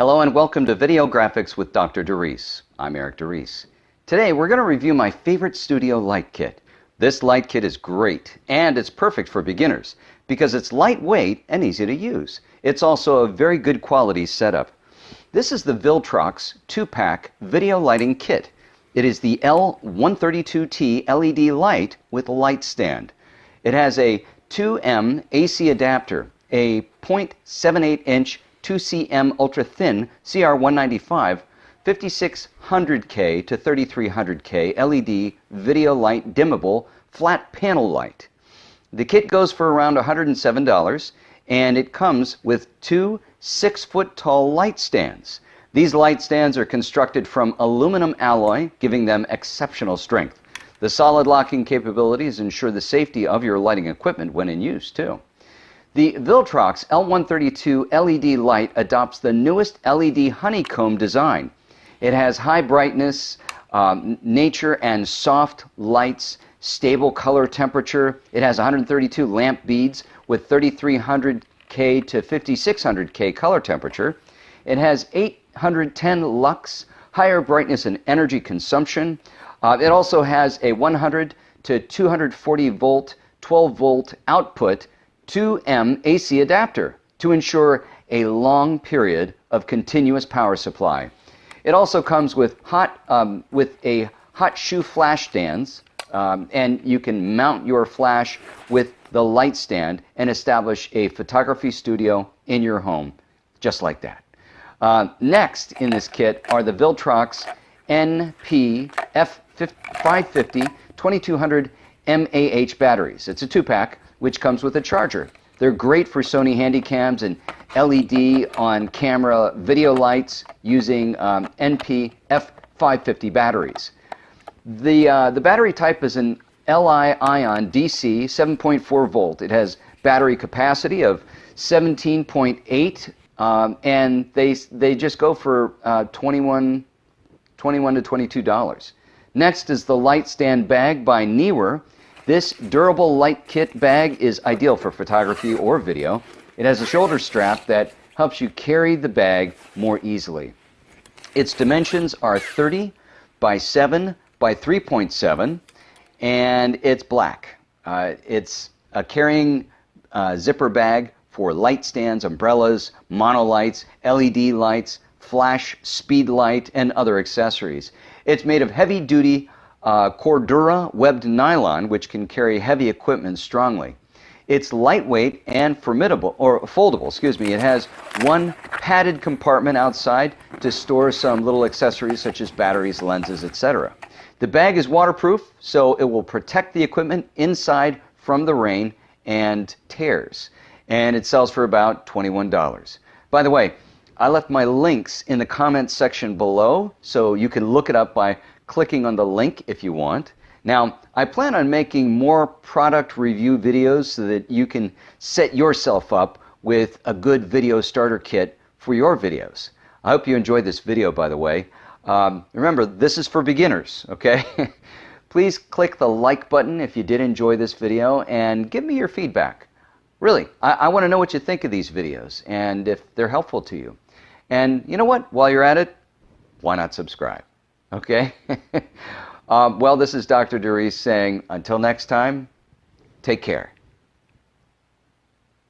Hello and welcome to Video Graphics with Dr. DeReese. I'm Eric DeReese. Today we're going to review my favorite studio light kit. This light kit is great and it's perfect for beginners because it's lightweight and easy to use. It's also a very good quality setup. This is the Viltrox 2-pack video lighting kit. It is the L132T LED light with light stand. It has a 2M AC adapter, a 0.78 inch 2cm ultra thin CR195 5600K to 3300K LED video light dimmable flat panel light. The kit goes for around $107 and it comes with two 6 foot tall light stands. These light stands are constructed from aluminum alloy, giving them exceptional strength. The solid locking capabilities ensure the safety of your lighting equipment when in use, too. The Viltrox L132 LED light adopts the newest LED honeycomb design. It has high brightness, um, nature, and soft lights, stable color temperature. It has 132 lamp beads with 3300K to 5600K color temperature. It has 810 lux, higher brightness and energy consumption. Uh, it also has a 100 to 240 volt, 12 volt output 2M AC adapter to ensure a long period of continuous power supply. It also comes with hot um, with a hot shoe flash stands, um, and you can mount your flash with the light stand and establish a photography studio in your home, just like that. Uh, next in this kit are the Viltrox NP F550 2200 mAh batteries. It's a two-pack, which comes with a charger. They're great for Sony Handycams and LED on camera video lights using um, NP F550 batteries. The, uh, the battery type is an Li-ion DC 7.4 volt. It has battery capacity of 17.8 um, and they, they just go for uh, 21, 21 to $22. Next is the light stand bag by Neewer. This durable light kit bag is ideal for photography or video. It has a shoulder strap that helps you carry the bag more easily. Its dimensions are 30 by 7 by 3.7 and it's black. Uh, it's a carrying uh, zipper bag for light stands, umbrellas, monolights, LED lights, flash, speed light, and other accessories. It's made of heavy duty uh, Cordura webbed nylon, which can carry heavy equipment strongly. It's lightweight and formidable, or foldable, excuse me. It has one padded compartment outside to store some little accessories such as batteries, lenses, etc. The bag is waterproof, so it will protect the equipment inside from the rain and tears. And it sells for about $21. By the way, I left my links in the comments section below, so you can look it up by clicking on the link if you want. Now, I plan on making more product review videos so that you can set yourself up with a good video starter kit for your videos. I hope you enjoyed this video, by the way. Um, remember, this is for beginners, okay? Please click the like button if you did enjoy this video and give me your feedback. Really, I, I want to know what you think of these videos and if they're helpful to you. And you know what? While you're at it, why not subscribe? Okay? Um, well, this is Dr. DeReese saying, until next time, take care.